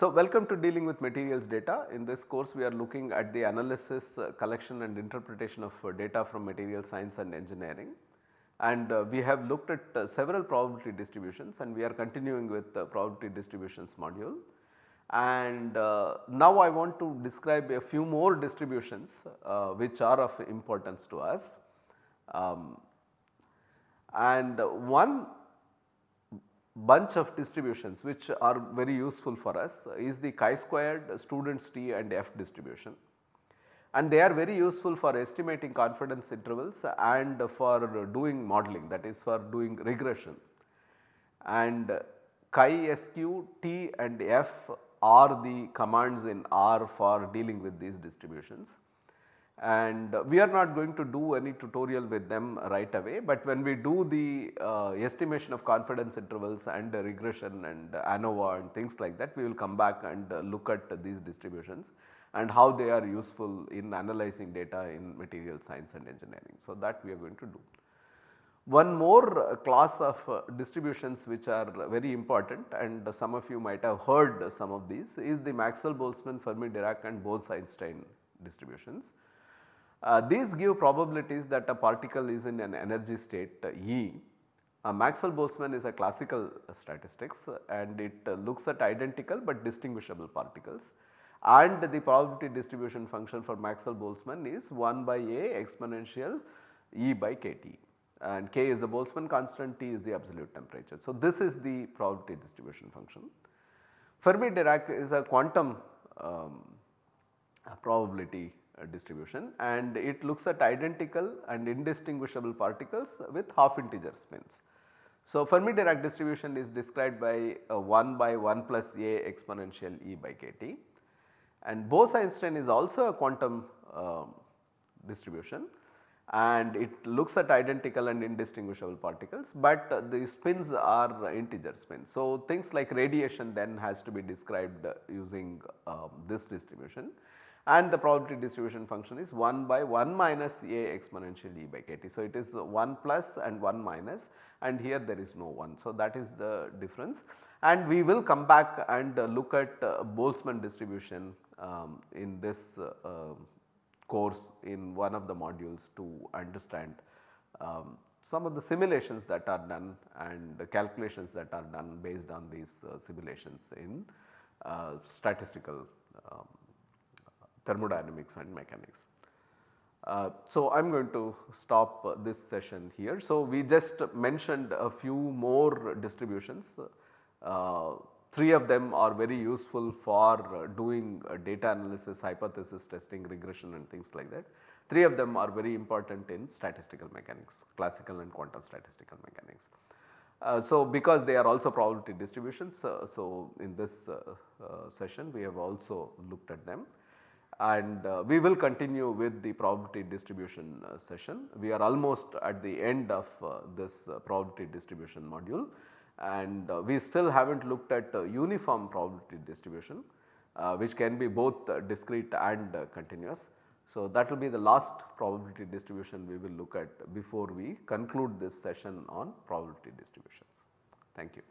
So, welcome to dealing with materials data. In this course we are looking at the analysis, uh, collection and interpretation of uh, data from material science and engineering. And uh, we have looked at uh, several probability distributions and we are continuing with the probability distributions module. And uh, now I want to describe a few more distributions uh, which are of importance to us. Um, and one bunch of distributions which are very useful for us is the chi-squared students t and f distribution and they are very useful for estimating confidence intervals and for doing modeling that is for doing regression. And chi sq, t and f are the commands in R for dealing with these distributions and we are not going to do any tutorial with them right away, but when we do the uh, estimation of confidence intervals and regression and ANOVA and things like that we will come back and look at these distributions and how they are useful in analyzing data in material science and engineering. So, that we are going to do. One more class of distributions which are very important and some of you might have heard some of these is the Maxwell-Boltzmann, Fermi-Dirac and Bose-Einstein distributions. Uh, these give probabilities that a particle is in an energy state uh, E. Uh, Maxwell-Boltzmann is a classical statistics and it uh, looks at identical but distinguishable particles and the probability distribution function for Maxwell-Boltzmann is 1 by A exponential E by kT and K is the Boltzmann constant, T is the absolute temperature. So, this is the probability distribution function. Fermi-Dirac is a quantum um, probability uh, distribution and it looks at identical and indistinguishable particles with half integer spins. So, Fermi-Dirac distribution is described by uh, 1 by 1 plus a exponential e by kt and Bose-Einstein is also a quantum uh, distribution and it looks at identical and indistinguishable particles, but uh, the spins are integer spins. So, things like radiation then has to be described using uh, this distribution and the probability distribution function is 1 by 1 minus a exponential e by kt. So, it is 1 plus and 1 minus and here there is no 1. So, that is the difference and we will come back and look at uh, Boltzmann distribution um, in this uh, um, course in one of the modules to understand um, some of the simulations that are done and the calculations that are done based on these uh, simulations in uh, statistical um, thermodynamics and mechanics. Uh, so, I am going to stop uh, this session here. So, we just mentioned a few more distributions. Uh, three of them are very useful for uh, doing uh, data analysis, hypothesis testing, regression and things like that. Three of them are very important in statistical mechanics, classical and quantum statistical mechanics. Uh, so, because they are also probability distributions, so in this session we have also looked at them and uh, we will continue with the probability distribution uh, session. We are almost at the end of uh, this uh, probability distribution module and uh, we still have not looked at uh, uniform probability distribution which can be both discrete and continuous. So, that will be the last probability distribution we will look at before we conclude this session on probability distributions. Thank you.